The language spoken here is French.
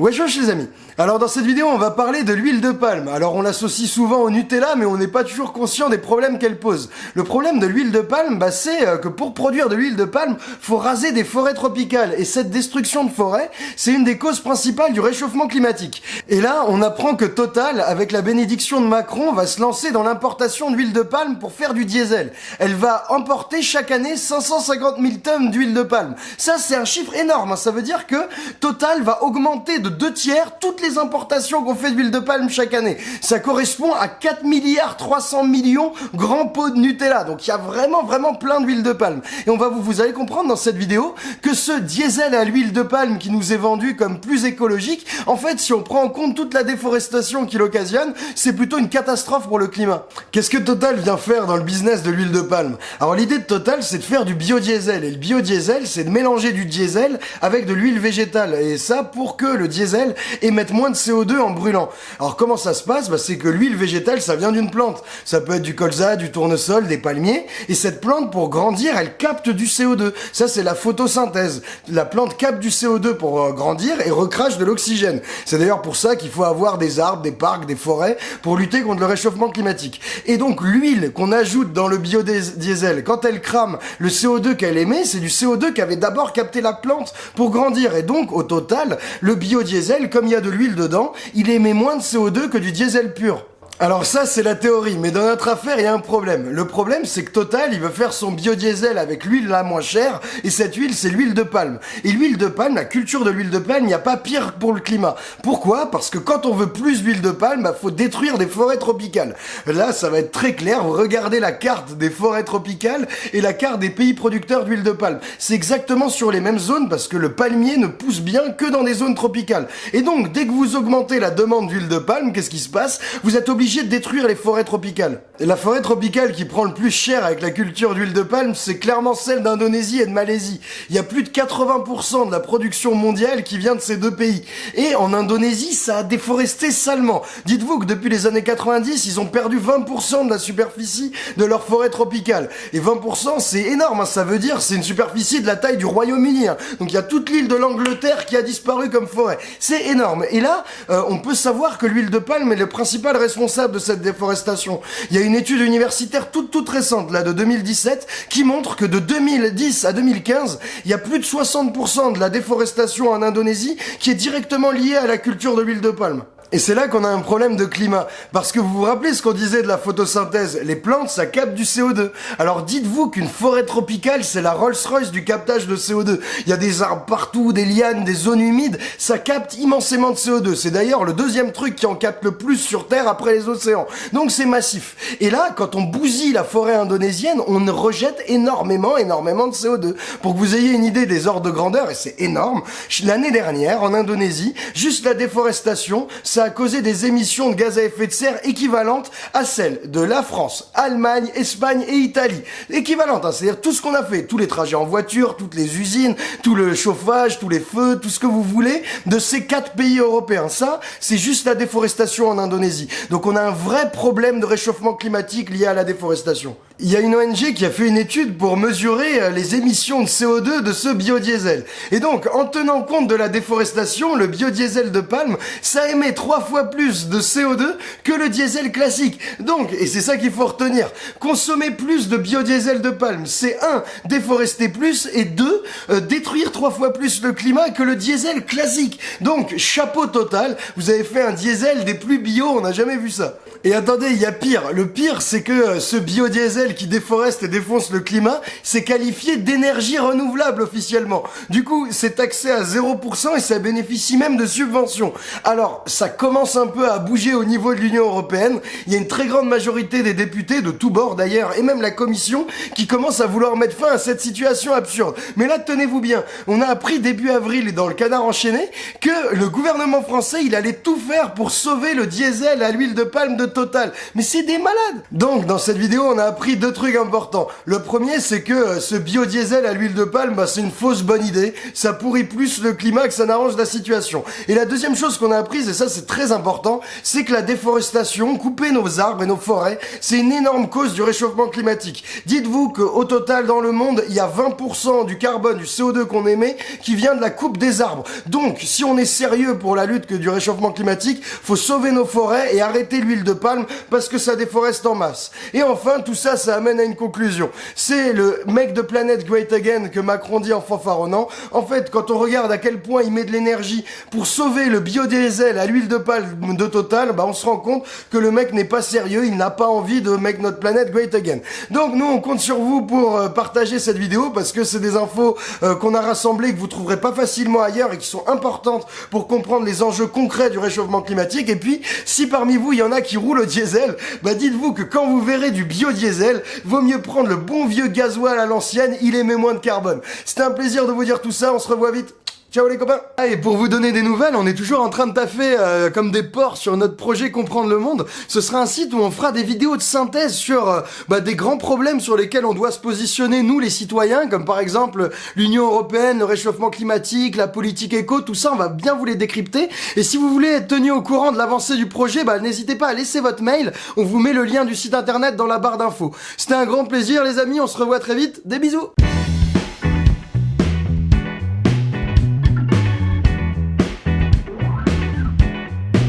Wesh wesh les amis Alors dans cette vidéo on va parler de l'huile de palme. Alors on l'associe souvent au Nutella mais on n'est pas toujours conscient des problèmes qu'elle pose. Le problème de l'huile de palme, bah, c'est euh, que pour produire de l'huile de palme, faut raser des forêts tropicales. Et cette destruction de forêts, c'est une des causes principales du réchauffement climatique. Et là on apprend que Total, avec la bénédiction de Macron, va se lancer dans l'importation d'huile de palme pour faire du diesel. Elle va emporter chaque année 550 000 tonnes d'huile de palme. Ça c'est un chiffre énorme, hein. ça veut dire que Total va augmenter de deux tiers toutes les importations qu'on fait d'huile de palme chaque année. Ça correspond à 4 milliards 300 millions grands pots de Nutella. Donc il y a vraiment vraiment plein d'huile de palme. Et on va vous, vous allez comprendre dans cette vidéo que ce diesel à l'huile de palme qui nous est vendu comme plus écologique, en fait si on prend en compte toute la déforestation qu'il occasionne, c'est plutôt une catastrophe pour le climat. Qu'est-ce que Total vient faire dans le business de l'huile de palme? Alors l'idée de Total c'est de faire du biodiesel. Et le biodiesel c'est de mélanger du diesel avec de l'huile végétale. Et ça pour que le diesel émette moins de CO2 en brûlant. Alors comment ça se passe? Bah, C'est que l'huile végétale, ça vient d'une plante. Ça peut être du colza, du tournesol, des palmiers. Et cette plante, pour grandir, elle capte du CO2. Ça, c'est la photosynthèse. La plante capte du CO2 pour euh, grandir et recrache de l'oxygène. C'est d'ailleurs pour ça qu'il faut avoir des arbres, des parcs, des forêts pour lutter contre le réchauffement climatique. Et donc l'huile qu'on ajoute dans le biodiesel, quand elle crame, le CO2 qu'elle émet, c'est du CO2 qu'avait d'abord capté la plante pour grandir. Et donc, au total, le biodiesel biodiesel, comme il y a de l'huile dedans, il émet moins de CO2 que du diesel pur. Alors ça, c'est la théorie, mais dans notre affaire, il y a un problème. Le problème, c'est que Total, il veut faire son biodiesel avec l'huile la moins chère, et cette huile, c'est l'huile de palme. Et l'huile de palme, la culture de l'huile de palme, il n'y a pas pire pour le climat. Pourquoi? Parce que quand on veut plus d'huile de palme, bah, faut détruire des forêts tropicales. Là, ça va être très clair, vous regardez la carte des forêts tropicales et la carte des pays producteurs d'huile de palme. C'est exactement sur les mêmes zones, parce que le palmier ne pousse bien que dans des zones tropicales. Et donc, dès que vous augmentez la demande d'huile de palme, qu'est-ce qui se passe? Vous êtes obligé de détruire les forêts tropicales. La forêt tropicale qui prend le plus cher avec la culture d'huile de palme, c'est clairement celle d'Indonésie et de Malaisie. Il y a plus de 80% de la production mondiale qui vient de ces deux pays. Et en Indonésie, ça a déforesté salement. Dites-vous que depuis les années 90, ils ont perdu 20% de la superficie de leur forêt tropicale. Et 20%, c'est énorme, hein. ça veut dire c'est une superficie de la taille du Royaume-Uni. Hein. Donc il y a toute l'île de l'Angleterre qui a disparu comme forêt. C'est énorme. Et là, euh, on peut savoir que l'huile de palme est le principal responsable de cette déforestation. Il y a une étude universitaire toute toute récente, là, de 2017, qui montre que de 2010 à 2015, il y a plus de 60% de la déforestation en Indonésie qui est directement liée à la culture de l'huile de palme. Et c'est là qu'on a un problème de climat. Parce que vous vous rappelez ce qu'on disait de la photosynthèse Les plantes, ça capte du CO2. Alors dites-vous qu'une forêt tropicale, c'est la Rolls-Royce du captage de CO2. Il y a des arbres partout, des lianes, des zones humides. Ça capte immensément de CO2. C'est d'ailleurs le deuxième truc qui en capte le plus sur Terre après les océans. Donc c'est massif. Et là, quand on bousille la forêt indonésienne, on rejette énormément, énormément de CO2. Pour que vous ayez une idée des ordres de grandeur, et c'est énorme, l'année dernière, en Indonésie, juste la déforestation, a causé des émissions de gaz à effet de serre équivalentes à celles de la France, Allemagne, Espagne et Italie. Équivalentes, hein, c'est-à-dire tout ce qu'on a fait, tous les trajets en voiture, toutes les usines, tout le chauffage, tous les feux, tout ce que vous voulez, de ces quatre pays européens. Ça, c'est juste la déforestation en Indonésie. Donc on a un vrai problème de réchauffement climatique lié à la déforestation. Il y a une ONG qui a fait une étude pour mesurer euh, les émissions de CO2 de ce biodiesel. Et donc, en tenant compte de la déforestation, le biodiesel de palme, ça émet trois fois plus de CO2 que le diesel classique. Donc, et c'est ça qu'il faut retenir, consommer plus de biodiesel de palme, c'est un, déforester plus, et deux, euh, détruire trois fois plus le climat que le diesel classique. Donc, chapeau total, vous avez fait un diesel des plus bio, on n'a jamais vu ça. Et attendez, il y a pire. Le pire, c'est que euh, ce biodiesel qui déforeste et défonce le climat, c'est qualifié d'énergie renouvelable officiellement. Du coup, c'est taxé à 0% et ça bénéficie même de subventions. Alors, ça commence un peu à bouger au niveau de l'Union Européenne. Il y a une très grande majorité des députés, de tous bords d'ailleurs, et même la Commission, qui commence à vouloir mettre fin à cette situation absurde. Mais là, tenez-vous bien, on a appris début avril dans le canard enchaîné que le gouvernement français, il allait tout faire pour sauver le diesel à l'huile de palme de Total. Mais c'est des malades Donc, dans cette vidéo, on a appris deux trucs importants. Le premier, c'est que euh, ce biodiesel à l'huile de palme, bah, c'est une fausse bonne idée. Ça pourrit plus le climat que ça n'arrange la situation. Et la deuxième chose qu'on a apprise, et ça c'est très important, c'est que la déforestation, couper nos arbres et nos forêts, c'est une énorme cause du réchauffement climatique. Dites-vous qu'au total dans le monde, il y a 20% du carbone, du CO2 qu'on émet, qui vient de la coupe des arbres. Donc, si on est sérieux pour la lutte du réchauffement climatique, faut sauver nos forêts et arrêter l'huile de palme parce que ça déforeste en masse. Et enfin, tout ça, ça amène à une conclusion. C'est le mec de Planète Great Again que Macron dit en fanfaronnant. En fait, quand on regarde à quel point il met de l'énergie pour sauver le biodiesel à l'huile de palme de Total, bah on se rend compte que le mec n'est pas sérieux, il n'a pas envie de make notre planète great again. Donc nous, on compte sur vous pour euh, partager cette vidéo parce que c'est des infos euh, qu'on a rassemblées que vous trouverez pas facilement ailleurs et qui sont importantes pour comprendre les enjeux concrets du réchauffement climatique. Et puis, si parmi vous, il y en a qui roulent au diesel, bah dites-vous que quand vous verrez du biodiesel, vaut mieux prendre le bon vieux gasoil à l'ancienne, il émet moins de carbone. C'était un plaisir de vous dire tout ça, on se revoit vite. Ciao les copains ah, Et pour vous donner des nouvelles, on est toujours en train de taffer euh, comme des porcs sur notre projet Comprendre le Monde. Ce sera un site où on fera des vidéos de synthèse sur euh, bah, des grands problèmes sur lesquels on doit se positionner, nous les citoyens, comme par exemple l'Union Européenne, le réchauffement climatique, la politique éco, tout ça, on va bien vous les décrypter. Et si vous voulez être tenu au courant de l'avancée du projet, bah, n'hésitez pas à laisser votre mail, on vous met le lien du site internet dans la barre d'infos. C'était un grand plaisir les amis, on se revoit très vite, des bisous